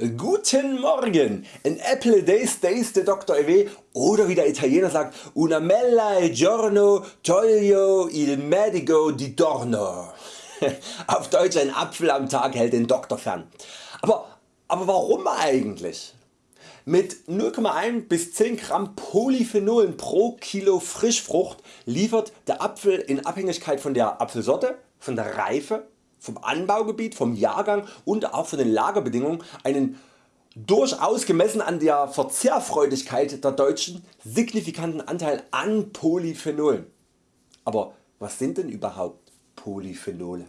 Guten Morgen, an apple day stays der Dr. EW oder wie der Italiener sagt una mella giorno toglio il medico di torno. Auf Deutsch ein Apfel am Tag hält den Doktor fern. Aber, aber warum eigentlich? Mit 0,1 bis 10 Gramm Polyphenolen pro Kilo Frischfrucht liefert der Apfel in Abhängigkeit von der Apfelsorte, von der Reife vom Anbaugebiet, vom Jahrgang und auch von den Lagerbedingungen einen durchaus gemessen an der Verzehrfreudigkeit der Deutschen signifikanten Anteil an Polyphenolen. Aber was sind denn überhaupt Polyphenole?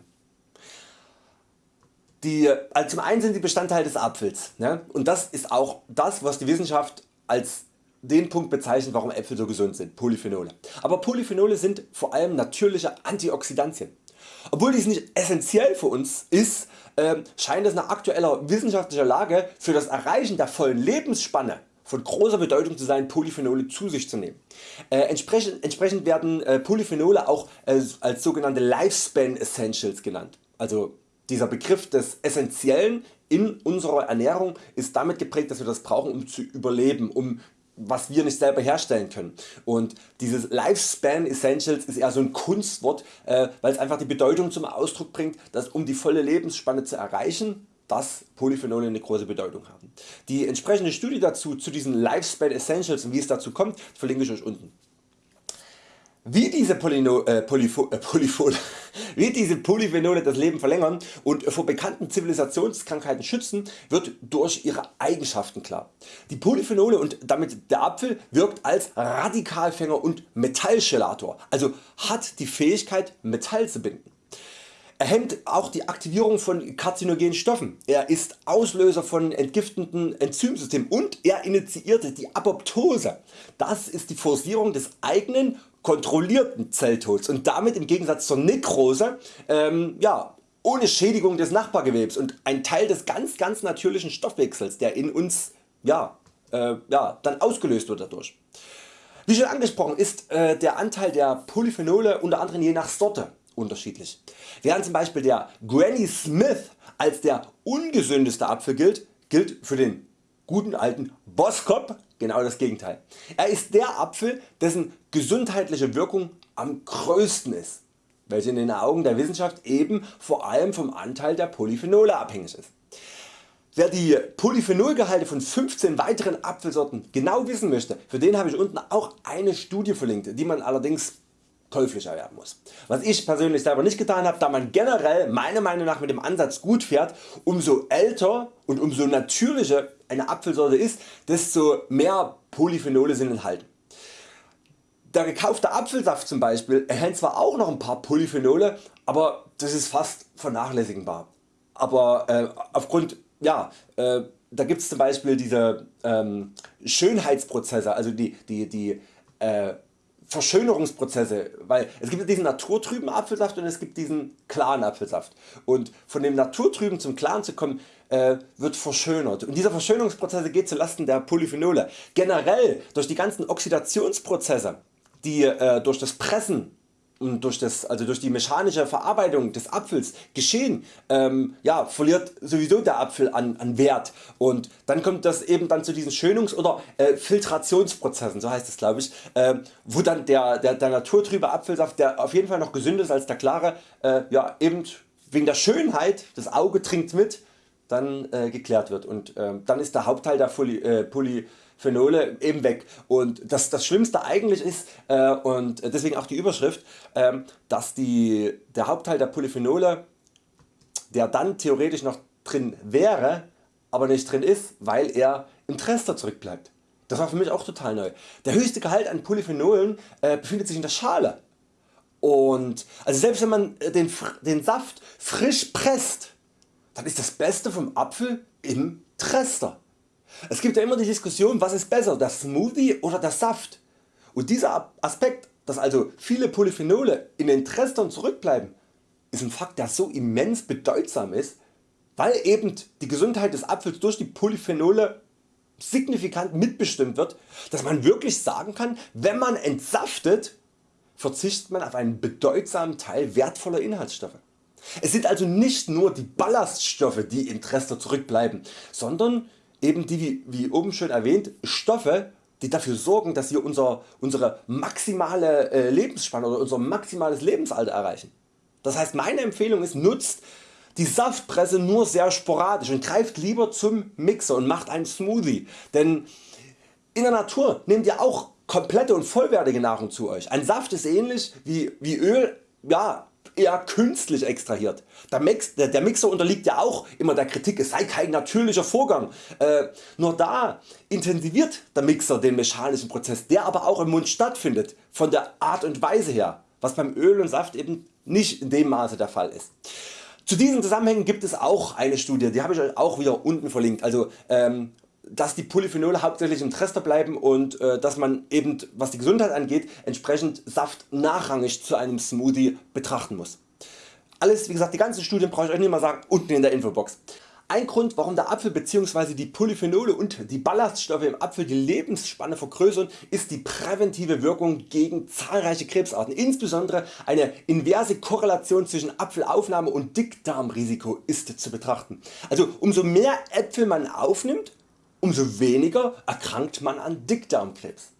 Die, also zum einen sind sie Bestandteil des Apfels ne? und das ist auch das was die Wissenschaft als den Punkt bezeichnet warum Äpfel so gesund sind, Polyphenole. Aber Polyphenole sind vor allem natürliche Antioxidantien. Obwohl dies nicht essentiell für uns ist, äh, scheint es nach aktueller wissenschaftlicher Lage für das Erreichen der vollen Lebensspanne von großer Bedeutung zu sein Polyphenole zu sich zu nehmen. Äh, entsprechend, entsprechend, werden äh, Polyphenole auch äh, als sogenannte Lifespan Essentials genannt. Also dieser Begriff des Essentiellen in unserer Ernährung ist damit geprägt dass wir das brauchen um zu überleben, um was wir nicht selber herstellen können. Und dieses Lifespan Essentials ist eher so ein Kunstwort, äh, weil es einfach die Bedeutung zum Ausdruck bringt, dass um die volle Lebensspanne zu erreichen, dass Polyphenole eine große Bedeutung haben. Die entsprechende Studie dazu zu diesen Lifespan Essentials und wie es dazu kommt, verlinke ich Euch unten. Wie diese, Polyno, äh, Polyfo, äh, Polyphole, wie diese Polyphenole das Leben verlängern und vor bekannten Zivilisationskrankheiten schützen, wird durch ihre Eigenschaften klar. Die Polyphenole und damit der Apfel wirkt als Radikalfänger und Metallchelator, also hat die Fähigkeit Metall zu binden. Er hemmt auch die Aktivierung von karzinogenen Stoffen, er ist Auslöser von entgiftenden Enzymsystemen und er initiiert die Apoptose. Das ist die Forcierung des eigenen kontrollierten Zelltods und damit im Gegensatz zur Nekrose ähm, ja, ohne Schädigung des Nachbargewebs und ein Teil des ganz ganz natürlichen Stoffwechsels der in uns ja, äh, ja, dann ausgelöst wird dadurch. Wie schon angesprochen ist äh, der Anteil der Polyphenole unter anderem je nach Sorte unterschiedlich. Während zum Beispiel der Granny Smith als der ungesündeste Apfel gilt, gilt für den guten alten Boskop genau das Gegenteil. Er ist der Apfel dessen gesundheitliche Wirkung am größten ist, welche in den Augen der Wissenschaft eben vor allem vom Anteil der Polyphenole abhängig ist. Wer die Polyphenolgehalte von 15 weiteren Apfelsorten genau wissen möchte, für den habe ich unten auch eine Studie verlinkt, die man allerdings käuflich erwerben muss. Was ich persönlich selber nicht getan habe, da man generell meiner Meinung nach mit dem Ansatz gut fährt, umso älter und umso natürlicher eine Apfelsorte ist, desto mehr Polyphenole sind enthalten. Der gekaufte Apfelsaft zum Beispiel enthält zwar auch noch ein paar Polyphenole, aber das ist fast vernachlässigbar. Aber äh, aufgrund, ja, äh, da gibt es zum Beispiel diese ähm, Schönheitsprozesse, also die, die, die äh, Verschönerungsprozesse, weil es gibt diesen naturtrüben Apfelsaft und es gibt diesen klaren Apfelsaft und von dem naturtrüben zum klaren zu kommen äh, wird verschönert und dieser Verschönerungsprozesse geht zu Lasten der Polyphenole. Generell durch die ganzen Oxidationsprozesse die äh, durch das Pressen und durch, das, also durch die mechanische Verarbeitung des Apfels geschehen, ähm, ja, verliert sowieso der Apfel an, an Wert. Und dann kommt das eben dann zu diesen Schönungs- oder äh, Filtrationsprozessen, so heißt es glaube ich, äh, wo dann der, der, der naturtrübe Apfelsaft, der auf jeden Fall noch gesünder ist als der klare, äh, ja, eben wegen der Schönheit, das Auge trinkt mit, dann äh, geklärt wird. Und ähm, dann ist der Hauptteil der Poly, äh, Phenole eben weg und das, das Schlimmste eigentlich ist äh, und deswegen auch die Überschrift, äh, dass die, der Hauptteil der Polyphenole der dann theoretisch noch drin wäre, aber nicht drin ist, weil er im Trester zurückbleibt. Das war für mich auch total neu. Der höchste Gehalt an Polyphenolen äh, befindet sich in der Schale. Und also selbst wenn man äh, den, den Saft frisch presst, dann ist das Beste vom Apfel im Trester. Es gibt ja immer die Diskussion was ist besser der Smoothie oder der Saft und dieser Aspekt dass also viele Polyphenole in den Trestern zurückbleiben ist ein Fakt der so immens bedeutsam ist weil eben die Gesundheit des Apfels durch die Polyphenole signifikant mitbestimmt wird, dass man wirklich sagen kann wenn man entsaftet verzichtet man auf einen bedeutsamen Teil wertvoller Inhaltsstoffe. Es sind also nicht nur die Ballaststoffe die im Trester zurückbleiben, sondern eben die wie, oben schon erwähnt Stoffe die dafür sorgen dass wir unser, unsere maximale äh, Lebensspanne oder unser maximales Lebensalter erreichen. Das heißt meine Empfehlung ist nutzt die Saftpresse nur sehr sporadisch und greift lieber zum Mixer und macht einen Smoothie, denn in der Natur nehmt ihr auch komplette und vollwertige Nahrung zu Euch. Ein Saft ist ähnlich wie, wie Öl ja, eher künstlich extrahiert. Der, Mix, der, der, Mixer unterliegt ja auch immer der Kritik es sei kein natürlicher Vorgang. Äh, nur da intensiviert der Mixer den mechanischen Prozess der aber auch im Mund stattfindet von der Art und Weise her was beim Öl und Saft eben nicht in dem Maße der Fall ist. Zu diesen Zusammenhängen gibt es auch eine Studie, die habe ich Euch auch wieder unten verlinkt. Also ähm, dass die Polyphenole hauptsächlich im Trester bleiben und äh, dass man eben was die Gesundheit angeht entsprechend Saft nachrangig zu einem Smoothie betrachten muss. Alles wie gesagt die ganzen Studien brauche ich Euch nicht mal sagen unten in der Infobox. Ein Grund warum der Apfel bzw. die Polyphenole und die Ballaststoffe im Apfel die Lebensspanne vergrößern ist die präventive Wirkung gegen zahlreiche Krebsarten. Insbesondere eine inverse Korrelation zwischen Apfelaufnahme und Dickdarmrisiko ist zu betrachten. Also umso mehr Äpfel man aufnimmt umso weniger erkrankt man an Dickdarmkrebs.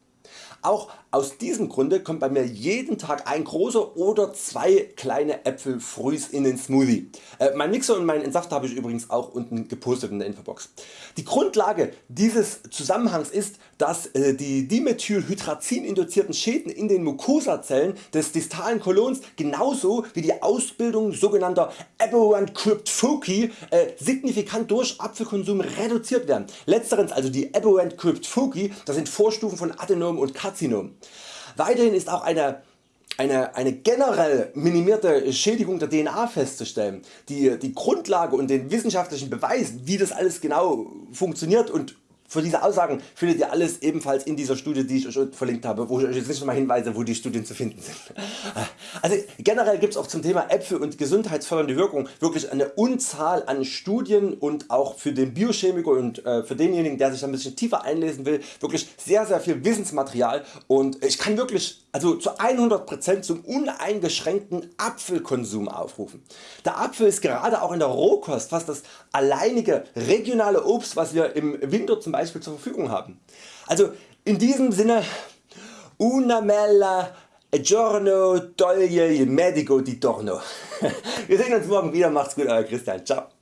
Auch aus diesem Grunde kommt bei mir jeden Tag ein großer oder zwei kleine Äpfel frühs in den Smoothie. Äh, mein Mixer und mein Entsafter habe ich übrigens auch unten gepostet in der Infobox. Die Grundlage dieses Zusammenhangs ist, dass äh, die Dimethylhydrazin induzierten Schäden in den Mukosazellen des distalen Kolons genauso wie die Ausbildung sogenannter Aberrant Crypt Foci äh, signifikant durch Apfelkonsum reduziert werden. Letzterens also die Aberrant Crypt Foci, das sind Vorstufen von Adenom und Karzinom. Weiterhin ist auch eine eine, eine generell minimierte Schädigung der DNA festzustellen, die die Grundlage und den wissenschaftlichen Beweis wie das alles genau funktioniert und für diese Aussagen findet ihr alles ebenfalls in dieser Studie die ich Euch verlinkt habe, wo ich Euch jetzt nicht mal hinweise wo die Studien zu finden sind. Also generell gibt es auch zum Thema Äpfel und gesundheitsfördernde Wirkung wirklich eine Unzahl an Studien und auch für den Biochemiker und äh, für denjenigen der sich ein bisschen tiefer einlesen will wirklich sehr sehr viel Wissensmaterial und ich kann wirklich also zu 100% zum uneingeschränkten Apfelkonsum aufrufen. Der Apfel ist gerade auch in der Rohkost fast das alleinige regionale Obst was wir im Winter zum Beispiel zur Verfügung haben. Also in diesem Sinne una mela giorno toglie il medico di torno. Wir sehen uns morgen wieder, macht's gut Euer Christian, ciao.